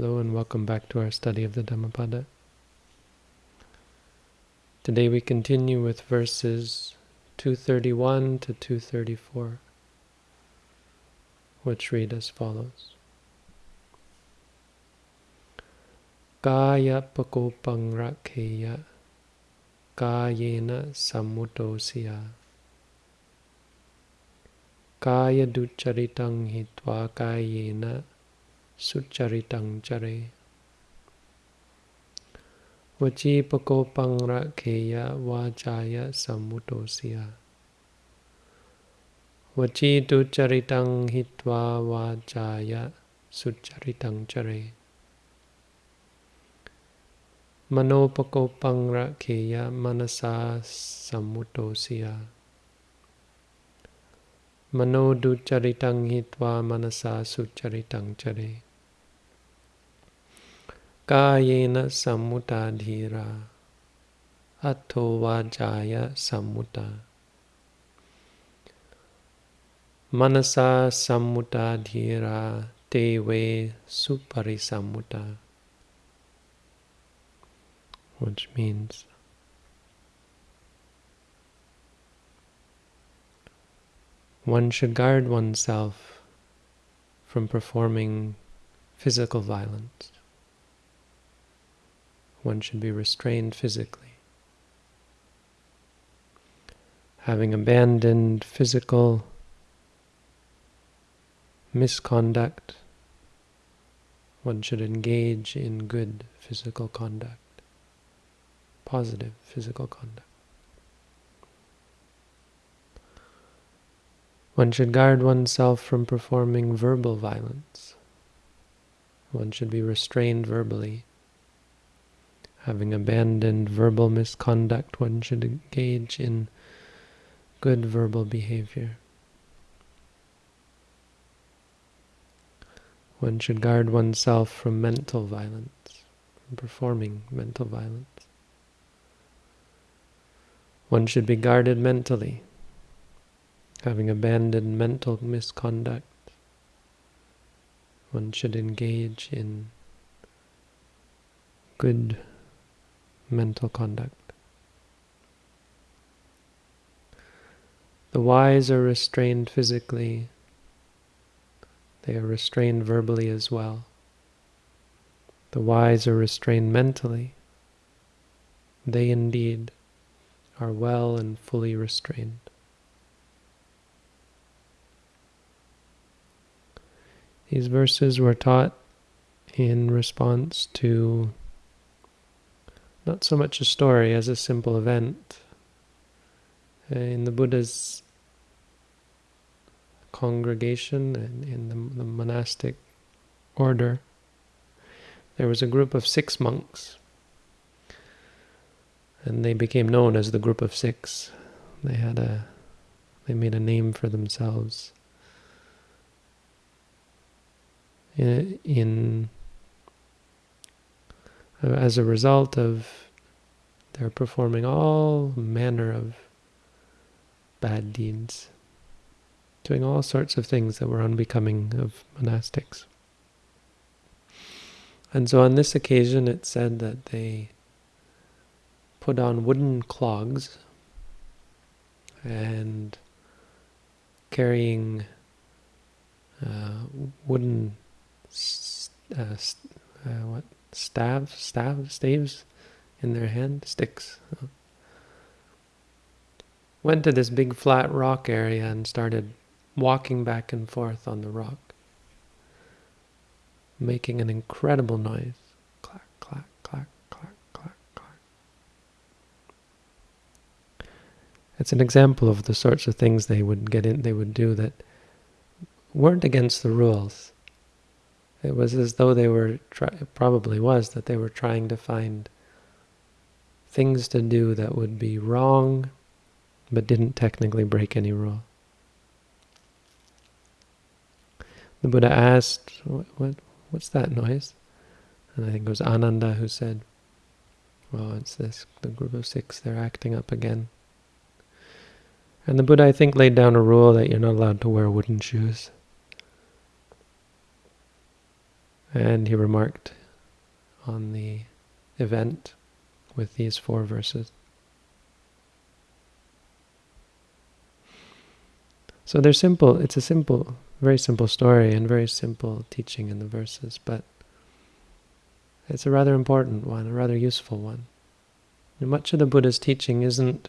Hello and welcome back to our study of the Dhammapada. Today we continue with verses 231 to 234, which read as follows. Kaya pakopang rakheya kayena samudosya kaya ducharitang hitva kayena sucharitang chare. Vachi pakopang rakheya vachaya samudosya. Vachi ducharitang hitva vachaya sucharitang chare. Manopakopang manasa samudosya. Mano ducharitang hitva manasa sucharitang chare Kayena samutadhira atto vajaya samuta manasa samutadhira dewe suparisamuta which means one should guard oneself from performing physical violence one should be restrained physically. Having abandoned physical misconduct, one should engage in good physical conduct, positive physical conduct. One should guard oneself from performing verbal violence. One should be restrained verbally Having abandoned verbal misconduct, one should engage in good verbal behavior. One should guard oneself from mental violence, from performing mental violence. One should be guarded mentally, having abandoned mental misconduct. One should engage in good mental conduct. The wise are restrained physically. They are restrained verbally as well. The wise are restrained mentally. They indeed are well and fully restrained. These verses were taught in response to not so much a story as a simple event. In the Buddha's congregation and in the, the monastic order, there was a group of six monks, and they became known as the group of six. They had a, they made a name for themselves. In, in as a result of their performing all manner of bad deeds, doing all sorts of things that were unbecoming of monastics. And so on this occasion it said that they put on wooden clogs and carrying uh, wooden uh, uh, what staves, staves, staves in their hand, sticks. Went to this big flat rock area and started walking back and forth on the rock, making an incredible noise. Clack, clack, clack, clack, clack, clack. It's an example of the sorts of things they would get in, they would do that weren't against the rules it was as though they were, probably was, that they were trying to find things to do that would be wrong, but didn't technically break any rule. The Buddha asked, what, what, what's that noise? And I think it was Ananda who said, well, it's this, the group of six, they're acting up again. And the Buddha, I think, laid down a rule that you're not allowed to wear wooden shoes. And he remarked on the event with these four verses. So they're simple, it's a simple, very simple story and very simple teaching in the verses, but it's a rather important one, a rather useful one. And much of the Buddha's teaching isn't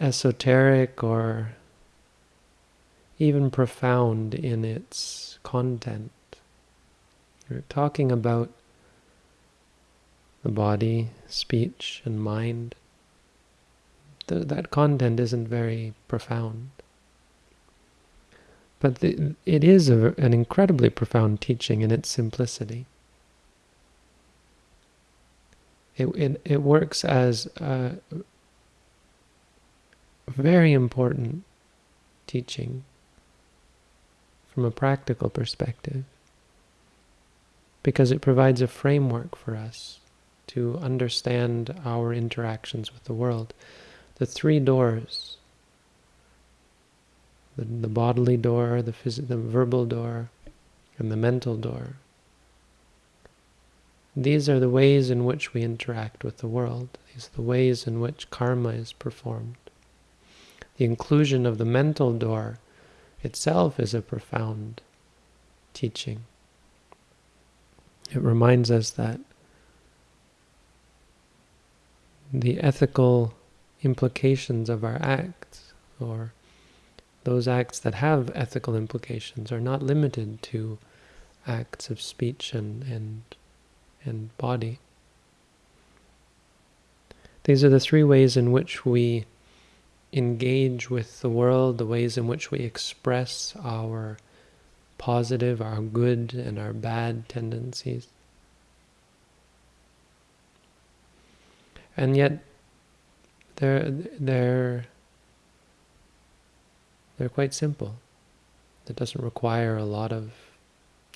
esoteric or even profound in its content. We're talking about the body, speech, and mind. The, that content isn't very profound. But the, it is a, an incredibly profound teaching in its simplicity. It, it, it works as a very important teaching from a practical perspective because it provides a framework for us to understand our interactions with the world. The three doors, the, the bodily door, the, the verbal door, and the mental door, these are the ways in which we interact with the world. These are the ways in which karma is performed. The inclusion of the mental door itself is a profound teaching. It reminds us that the ethical implications of our acts, or those acts that have ethical implications, are not limited to acts of speech and, and and body. These are the three ways in which we engage with the world, the ways in which we express our positive, our good, and our bad tendencies. And yet, they're, they're, they're quite simple. It doesn't require a lot of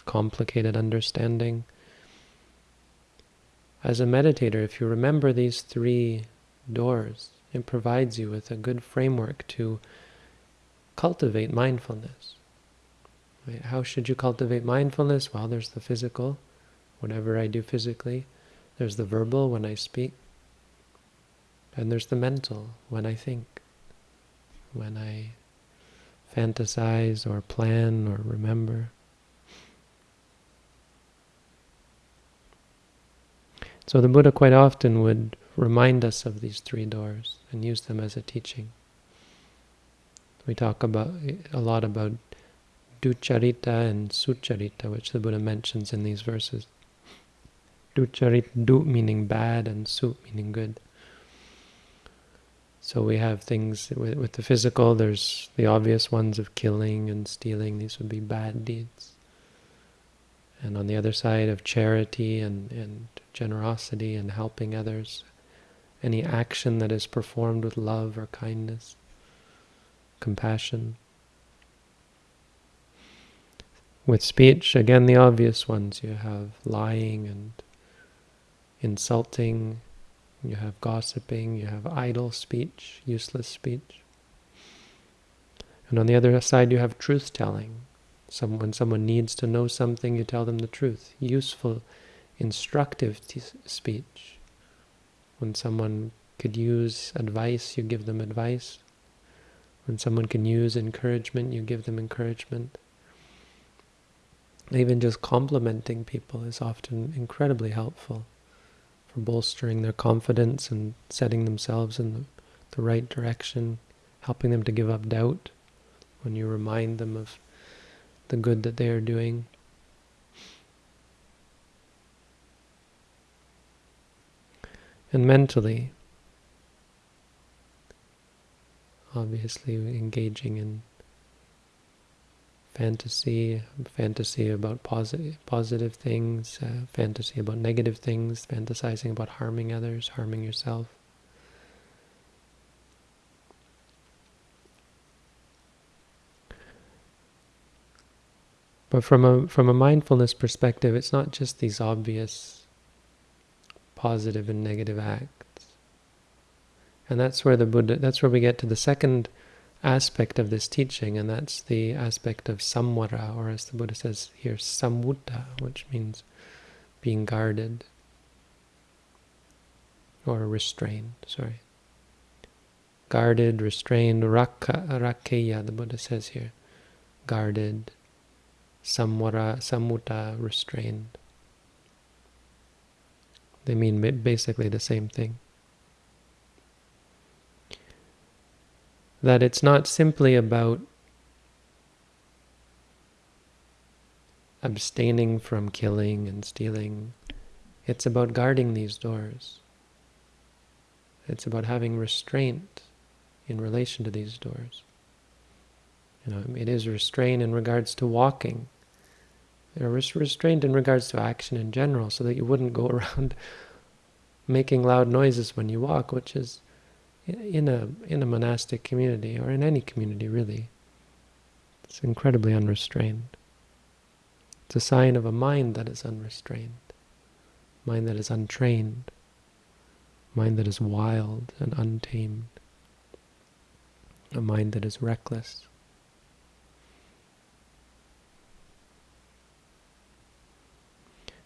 complicated understanding. As a meditator, if you remember these three doors, it provides you with a good framework to cultivate mindfulness. Right? How should you cultivate mindfulness? Well, there's the physical, whatever I do physically. There's the verbal, when I speak. And there's the mental, when I think, when I fantasize or plan or remember. So the Buddha quite often would remind us of these three doors and use them as a teaching. We talk about a lot about ducharita and sucharita, which the Buddha mentions in these verses. Ducharita, du meaning bad and su meaning good. So we have things with, with the physical, there's the obvious ones of killing and stealing, these would be bad deeds. And on the other side of charity and, and generosity and helping others, any action that is performed with love or kindness, compassion. With speech, again the obvious ones, you have lying and insulting, you have gossiping, you have idle speech, useless speech. And on the other side you have truth-telling. Some, when someone needs to know something, you tell them the truth. Useful instructive speech. When someone could use advice, you give them advice. When someone can use encouragement, you give them encouragement. Even just complimenting people is often incredibly helpful for bolstering their confidence and setting themselves in the, the right direction, helping them to give up doubt when you remind them of the good that they are doing. and mentally obviously engaging in fantasy, fantasy about positive, positive things, uh, fantasy about negative things, fantasizing about harming others, harming yourself. But from a from a mindfulness perspective, it's not just these obvious positive and negative acts. And that's where the Buddha, that's where we get to the second aspect of this teaching, and that's the aspect of samvara, or as the Buddha says here, samvutta, which means being guarded or restrained, sorry. Guarded, restrained, rakka, rakkeya, the Buddha says here. Guarded, samvara, samutta, restrained. They mean basically the same thing. That it's not simply about abstaining from killing and stealing. It's about guarding these doors. It's about having restraint in relation to these doors. You know, it is restraint in regards to walking. Know, restraint in regards to action in general, so that you wouldn't go around making loud noises when you walk, which is in a in a monastic community or in any community really. It's incredibly unrestrained. It's a sign of a mind that is unrestrained, mind that is untrained, mind that is wild and untamed, a mind that is reckless.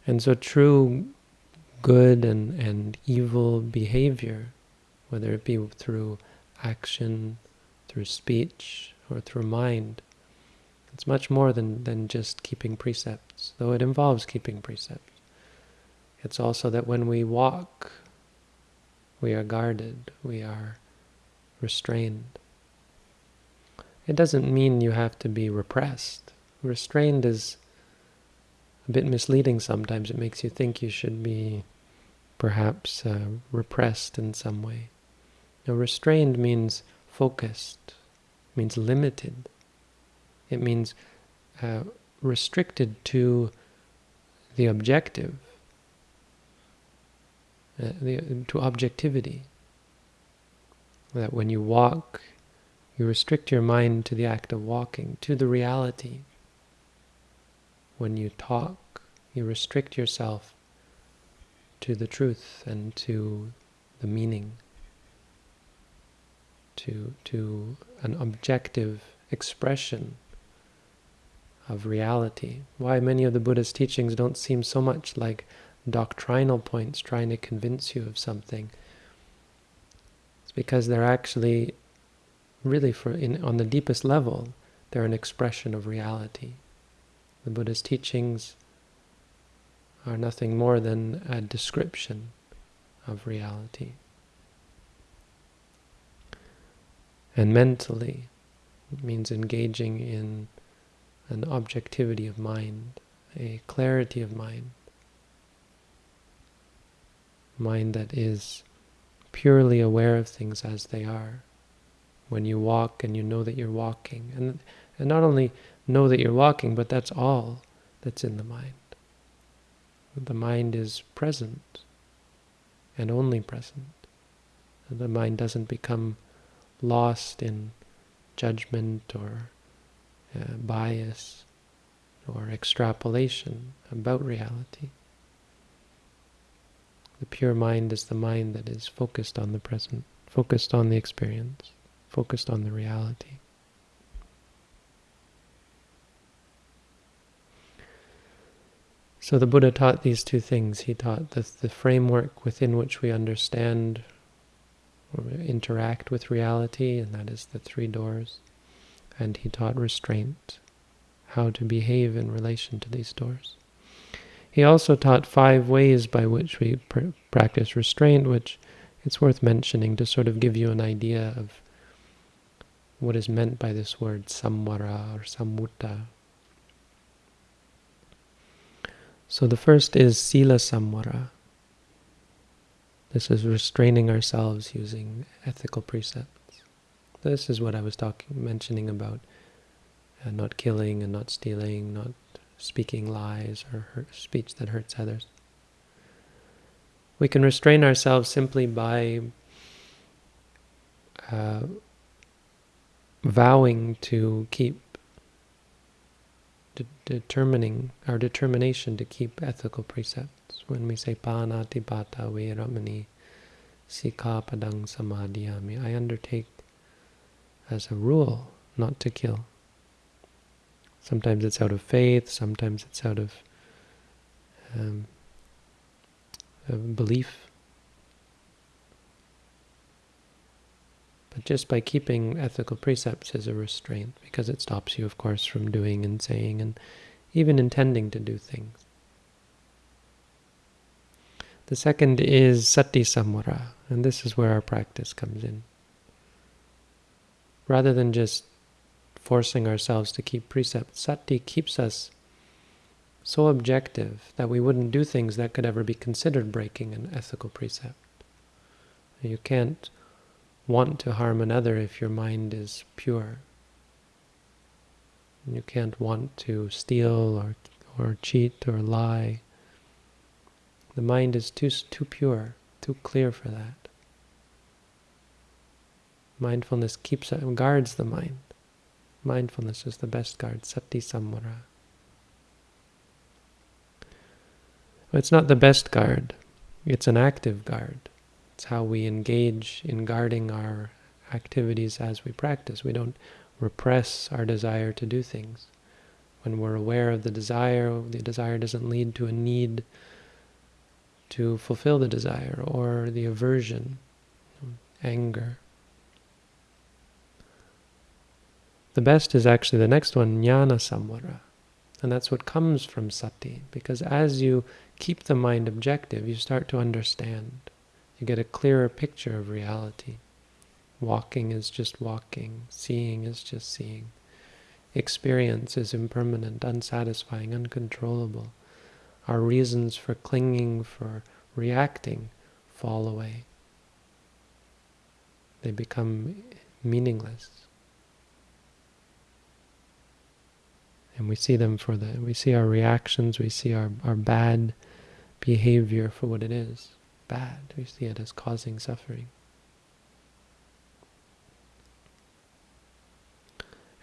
And so true good and, and evil behavior whether it be through action, through speech, or through mind. It's much more than, than just keeping precepts, though it involves keeping precepts. It's also that when we walk, we are guarded, we are restrained. It doesn't mean you have to be repressed. Restrained is a bit misleading sometimes. It makes you think you should be perhaps uh, repressed in some way. Now, restrained means focused, means limited. It means uh, restricted to the objective, uh, the, to objectivity. That when you walk, you restrict your mind to the act of walking, to the reality. When you talk, you restrict yourself to the truth and to the meaning to, to an objective expression of reality. Why many of the Buddha's teachings don't seem so much like doctrinal points trying to convince you of something. It's because they're actually, really for in, on the deepest level, they're an expression of reality. The Buddha's teachings are nothing more than a description of reality. And mentally, means engaging in an objectivity of mind, a clarity of mind. Mind that is purely aware of things as they are. When you walk and you know that you're walking. And, and not only know that you're walking, but that's all that's in the mind. The mind is present and only present. The mind doesn't become lost in judgment or uh, bias or extrapolation about reality. The pure mind is the mind that is focused on the present, focused on the experience, focused on the reality. So the Buddha taught these two things. He taught the, the framework within which we understand interact with reality, and that is the three doors. And he taught restraint, how to behave in relation to these doors. He also taught five ways by which we pr practice restraint, which it's worth mentioning to sort of give you an idea of what is meant by this word samvara or samvutta. So the first is sila samvara. This is restraining ourselves using ethical precepts. This is what I was talking, mentioning about uh, not killing and not stealing, not speaking lies or hurt, speech that hurts others. We can restrain ourselves simply by uh, vowing to keep de determining our determination to keep ethical precepts. When we say panatipata veramani sikapadang samadhiyami, I undertake as a rule not to kill. Sometimes it's out of faith, sometimes it's out of um, belief. But just by keeping ethical precepts is a restraint, because it stops you, of course, from doing and saying and even intending to do things. The second is sati samvara, and this is where our practice comes in. Rather than just forcing ourselves to keep precepts, sati keeps us so objective that we wouldn't do things that could ever be considered breaking an ethical precept. You can't want to harm another if your mind is pure. You can't want to steal or, or cheat or lie the mind is too, too pure, too clear for that. Mindfulness keeps uh, guards the mind. Mindfulness is the best guard, sati samvara. It's not the best guard, it's an active guard. It's how we engage in guarding our activities as we practice. We don't repress our desire to do things. When we're aware of the desire, the desire doesn't lead to a need to fulfill the desire or the aversion, anger. The best is actually the next one, jnana samvara. And that's what comes from sati, because as you keep the mind objective, you start to understand. You get a clearer picture of reality. Walking is just walking, seeing is just seeing. Experience is impermanent, unsatisfying, uncontrollable our reasons for clinging, for reacting, fall away. They become meaningless. And we see them for the, we see our reactions, we see our, our bad behavior for what it is. Bad. We see it as causing suffering.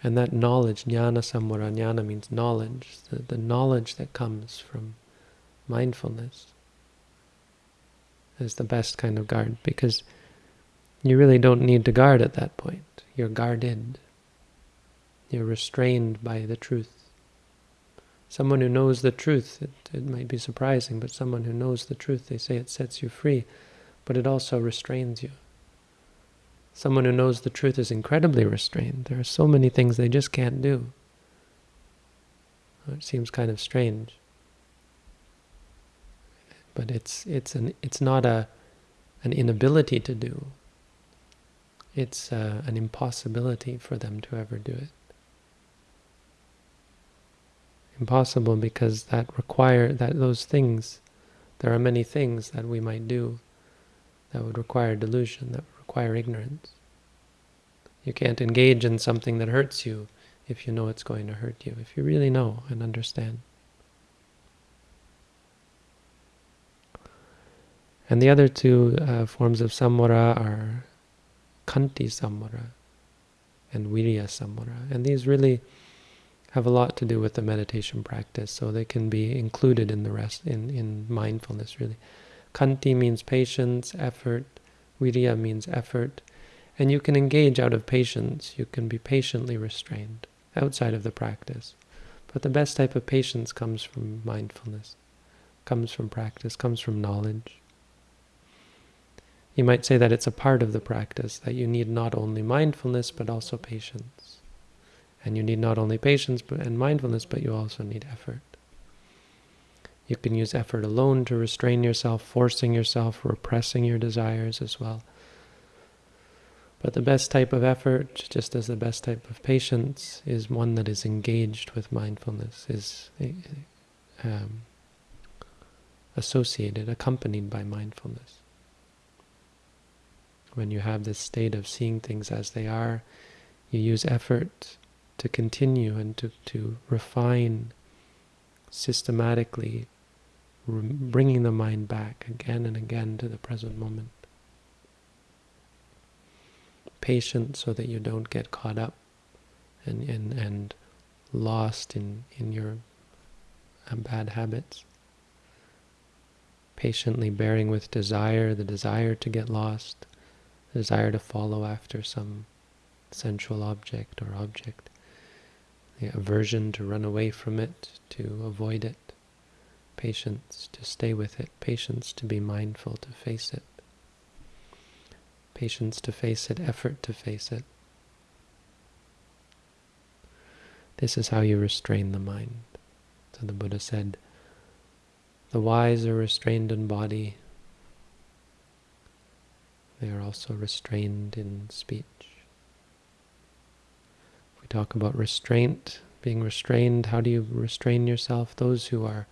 And that knowledge, jnana samvara, jnana means knowledge, the, the knowledge that comes from mindfulness is the best kind of guard because you really don't need to guard at that point. You're guarded. You're restrained by the truth. Someone who knows the truth, it, it might be surprising, but someone who knows the truth, they say it sets you free, but it also restrains you. Someone who knows the truth is incredibly restrained. There are so many things they just can't do. It seems kind of strange but it's it's an it's not a an inability to do. It's uh, an impossibility for them to ever do it. Impossible because that require that those things, there are many things that we might do that would require delusion, that would require ignorance. You can't engage in something that hurts you if you know it's going to hurt you, if you really know and understand. And the other two uh, forms of samvara are kanti samvara and virya samvara. And these really have a lot to do with the meditation practice, so they can be included in the rest, in, in mindfulness really. Kanti means patience, effort, virya means effort, and you can engage out of patience, you can be patiently restrained outside of the practice. But the best type of patience comes from mindfulness, comes from practice, comes from knowledge. You might say that it's a part of the practice, that you need not only mindfulness, but also patience. And you need not only patience and mindfulness, but you also need effort. You can use effort alone to restrain yourself, forcing yourself, repressing your desires as well. But the best type of effort, just as the best type of patience, is one that is engaged with mindfulness, is um, associated, accompanied by mindfulness when you have this state of seeing things as they are, you use effort to continue and to, to refine systematically, bringing the mind back again and again to the present moment. Patient so that you don't get caught up and, and, and lost in, in your uh, bad habits. Patiently bearing with desire, the desire to get lost, desire to follow after some sensual object or object. The aversion to run away from it, to avoid it. Patience to stay with it. Patience to be mindful, to face it. Patience to face it, effort to face it. This is how you restrain the mind. So the Buddha said, the wise are restrained in body. They are also restrained in speech. If we talk about restraint, being restrained, how do you restrain yourself? Those who are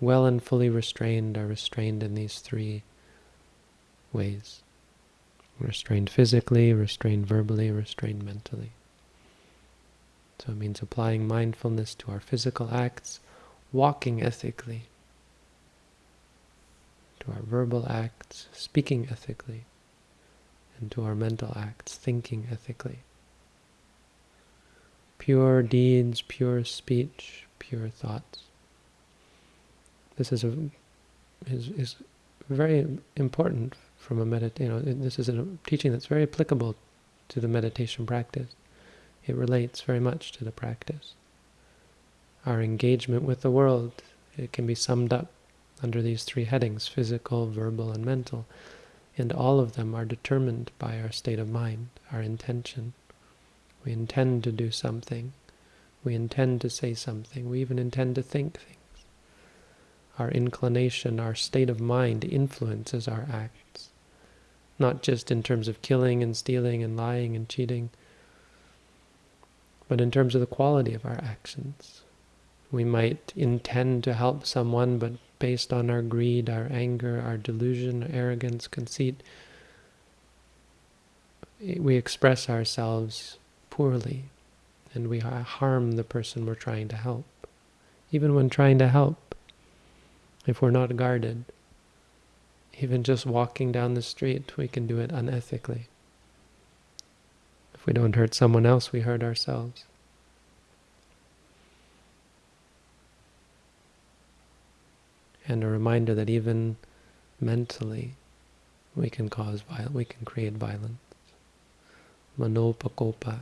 well and fully restrained are restrained in these three ways. Restrained physically, restrained verbally, restrained mentally. So it means applying mindfulness to our physical acts, walking ethically, to our verbal acts, speaking ethically, to our mental acts, thinking ethically. Pure deeds, pure speech, pure thoughts. This is a is is very important from a medit. You know, this is a teaching that's very applicable to the meditation practice. It relates very much to the practice. Our engagement with the world, it can be summed up under these three headings, physical, verbal, and mental. And all of them are determined by our state of mind, our intention. We intend to do something. We intend to say something. We even intend to think things. Our inclination, our state of mind influences our acts. Not just in terms of killing and stealing and lying and cheating, but in terms of the quality of our actions. We might intend to help someone, but based on our greed, our anger, our delusion, arrogance, conceit, we express ourselves poorly and we harm the person we're trying to help. Even when trying to help, if we're not guarded, even just walking down the street, we can do it unethically. If we don't hurt someone else, we hurt ourselves. And a reminder that even mentally we can cause violence, we can create violence. Manopakopa.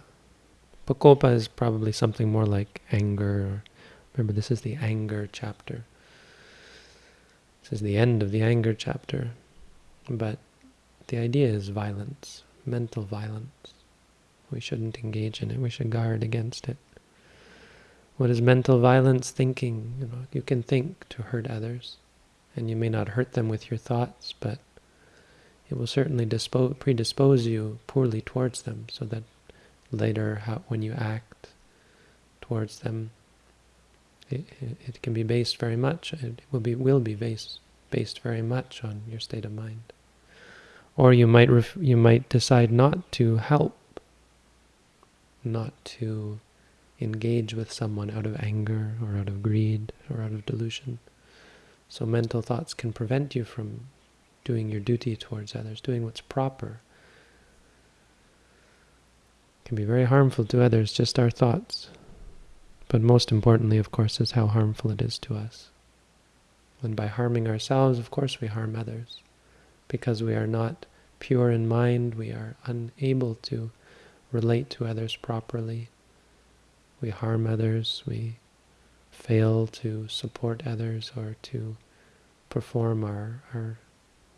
Pakopa is probably something more like anger. Remember, this is the anger chapter. This is the end of the anger chapter. But the idea is violence, mental violence. We shouldn't engage in it. We should guard against it. What is mental violence? Thinking. You know, you can think to hurt others, and you may not hurt them with your thoughts, but it will certainly dispose, predispose you poorly towards them, so that later, how, when you act towards them, it, it, it, can be based very much. It will be will be based based very much on your state of mind. Or you might you might decide not to help, not to engage with someone out of anger or out of greed or out of delusion. So mental thoughts can prevent you from doing your duty towards others, doing what's proper. It can be very harmful to others, just our thoughts. But most importantly, of course, is how harmful it is to us. And by harming ourselves, of course, we harm others. Because we are not pure in mind, we are unable to relate to others properly we harm others, we fail to support others or to perform our, our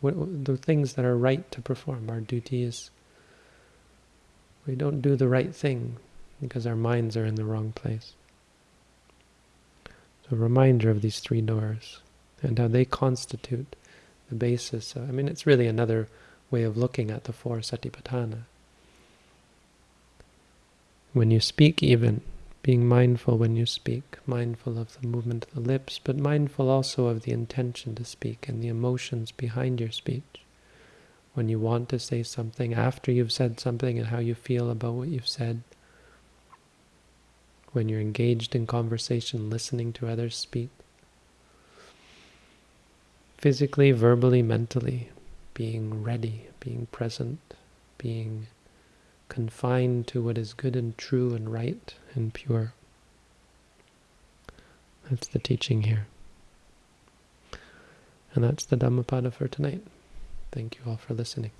what, the things that are right to perform, our duties. We don't do the right thing because our minds are in the wrong place. So a reminder of these three doors and how they constitute the basis. Of, I mean, it's really another way of looking at the four satipatthana. When you speak even, being mindful when you speak, mindful of the movement of the lips, but mindful also of the intention to speak and the emotions behind your speech. When you want to say something, after you've said something and how you feel about what you've said. When you're engaged in conversation, listening to others speak. Physically, verbally, mentally, being ready, being present, being confined to what is good and true and right and pure. That's the teaching here. And that's the Dhammapada for tonight. Thank you all for listening.